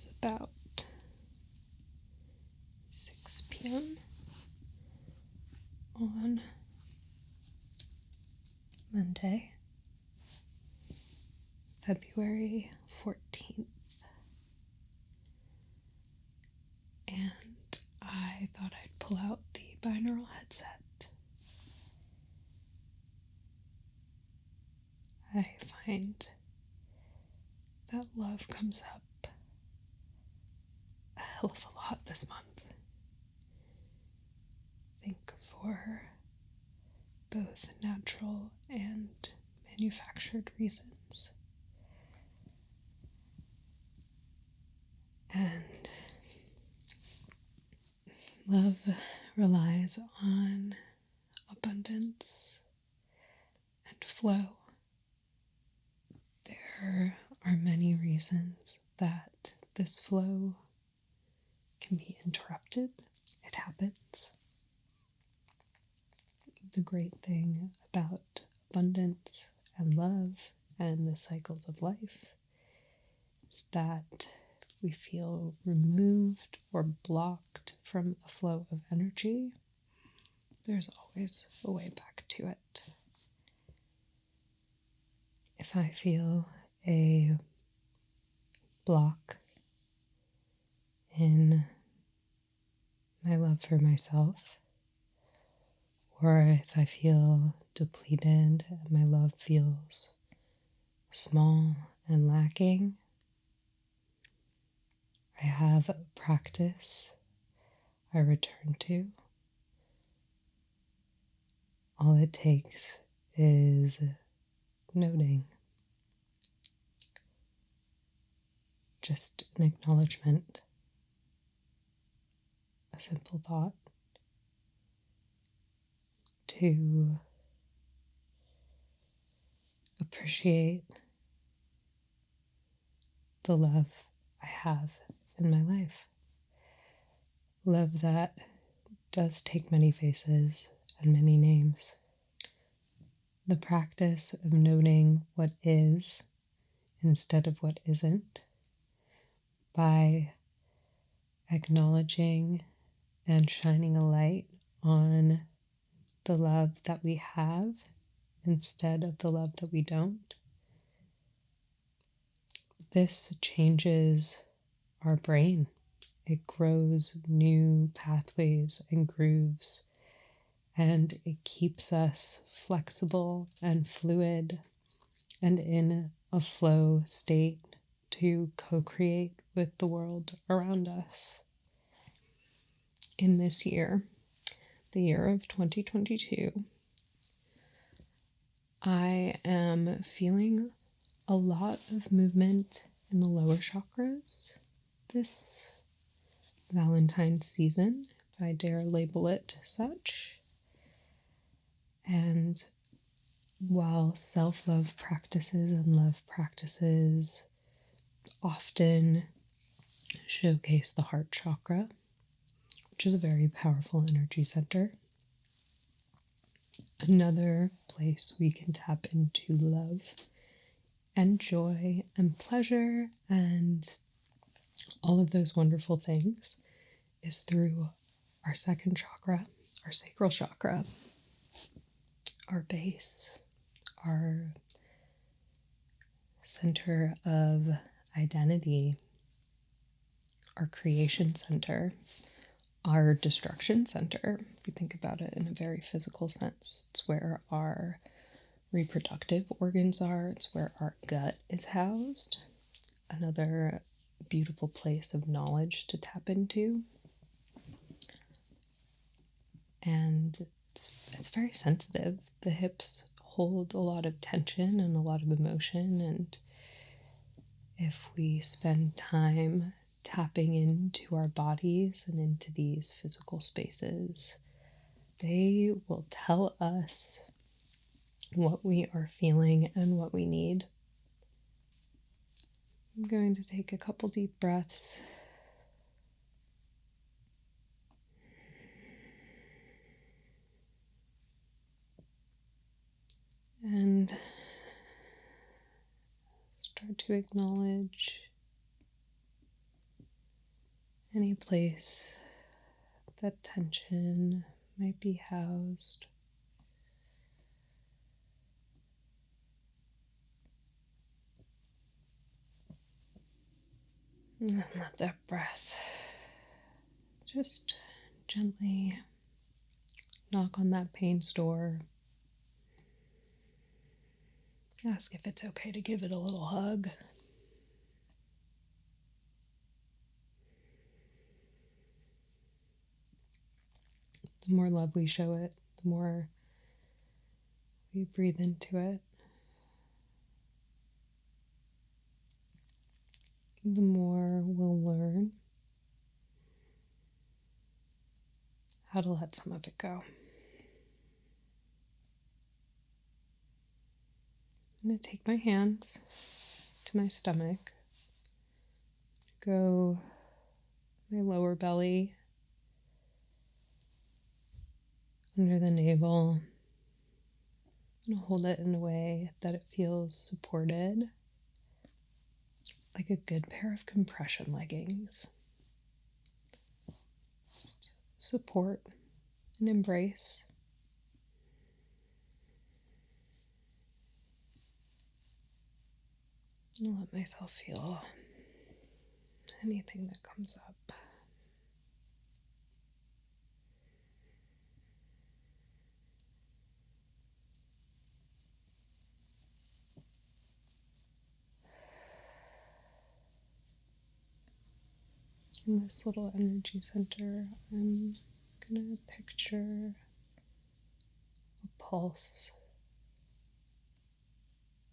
is about 6 p.m. on Monday, February 14th. And I thought I'd pull out the binaural headset. I find that love comes up hell of a lot this month. think for both natural and manufactured reasons. And love relies on abundance and flow. There are many reasons that this flow can be interrupted. It happens. The great thing about abundance and love and the cycles of life is that we feel removed or blocked from a flow of energy, there's always a way back to it. If I feel a block in my love for myself, or if I feel depleted my love feels small and lacking, I have a practice I return to. All it takes is noting, just an acknowledgement, simple thought to appreciate the love I have in my life. Love that does take many faces and many names. The practice of noting what is instead of what isn't by acknowledging and shining a light on the love that we have instead of the love that we don't. This changes our brain. It grows new pathways and grooves, and it keeps us flexible and fluid and in a flow state to co create with the world around us. In this year, the year of 2022, I am feeling a lot of movement in the lower chakras this Valentine's season, if I dare label it such. And while self love practices and love practices often showcase the heart chakra, which is a very powerful energy center, another place we can tap into love and joy and pleasure and all of those wonderful things is through our second chakra, our sacral chakra, our base, our center of identity, our creation center, our destruction center. If you think about it in a very physical sense, it's where our reproductive organs are, it's where our gut is housed. Another beautiful place of knowledge to tap into. And it's, it's very sensitive. The hips hold a lot of tension and a lot of emotion. And if we spend time tapping into our bodies and into these physical spaces, they will tell us what we are feeling and what we need. I'm going to take a couple deep breaths. And start to acknowledge any place that tension might be housed. And let that breath just gently knock on that pain's door. Ask if it's okay to give it a little hug. The more love we show it, the more we breathe into it, the more we'll learn how to let some of it go. I'm going to take my hands to my stomach, go my lower belly, under the navel, and hold it in a way that it feels supported, like a good pair of compression leggings. Just support and embrace. And let myself feel anything that comes up. In this little energy center, I'm gonna picture a pulse,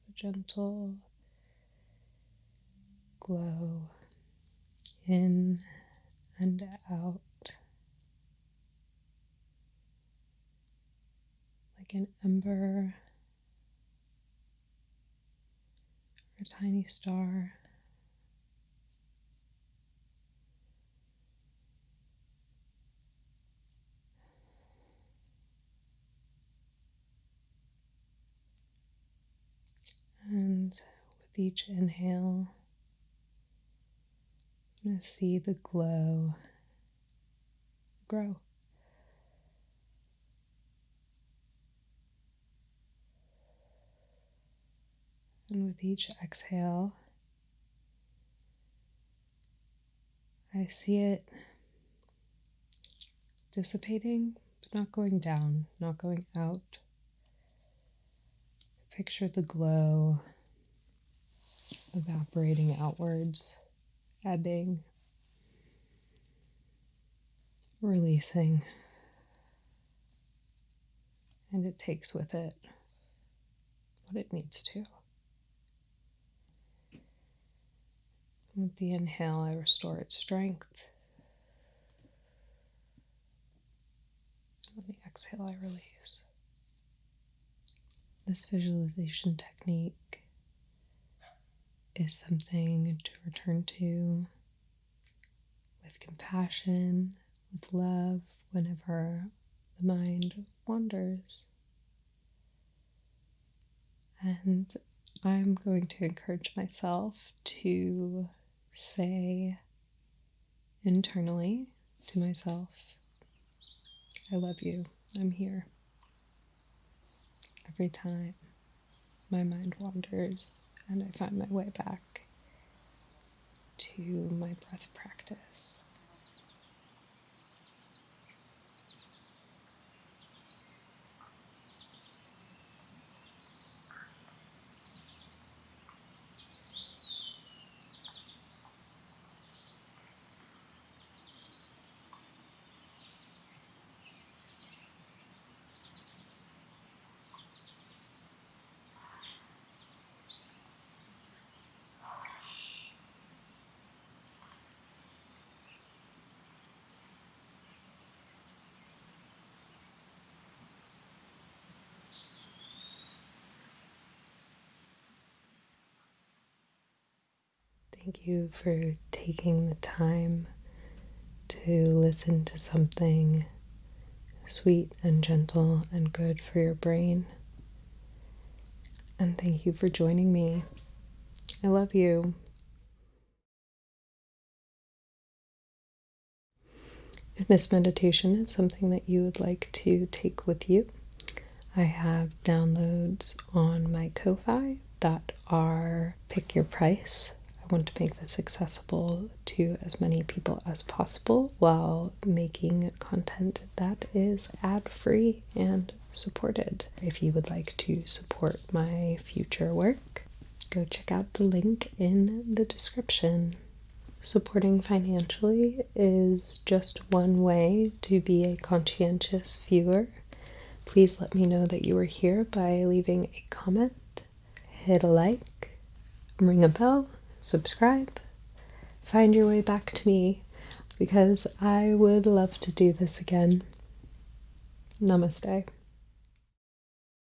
a gentle glow in and out like an ember or a tiny star. And with each inhale, I'm going to see the glow grow. And with each exhale, I see it dissipating, but not going down, not going out. Picture the glow evaporating outwards, ebbing, releasing, and it takes with it what it needs to. With the inhale, I restore its strength. With the exhale, I release. This visualization technique is something to return to with compassion, with love, whenever the mind wanders. And I'm going to encourage myself to say internally to myself, I love you, I'm here. Every time my mind wanders and I find my way back to my breath practice. Thank you for taking the time to listen to something sweet and gentle and good for your brain. And thank you for joining me. I love you. If this meditation is something that you would like to take with you, I have downloads on my Ko-Fi that are pick your price. I want to make this accessible to as many people as possible while making content that is ad free and supported. If you would like to support my future work, go check out the link in the description. Supporting financially is just one way to be a conscientious viewer. Please let me know that you are here by leaving a comment, hit a like, ring a bell, subscribe, find your way back to me because I would love to do this again. Namaste.